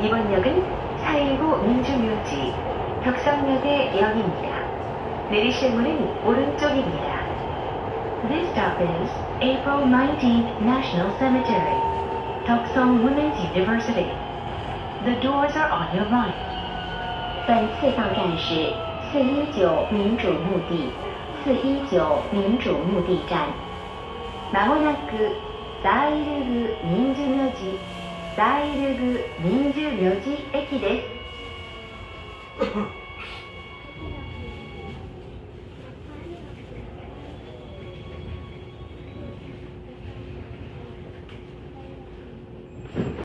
이번 역은 419 민주묘지 덕성역의 역입니다. 내리실 문은 오른쪽입니다. This stop is April 19th National Cemetery, Deokseong Women's University. The doors are on your right. 本次到站是四一九民主墓地，四一九民主墓地站。まもなくザイルグ民主名字 大ルグ民主名字駅です。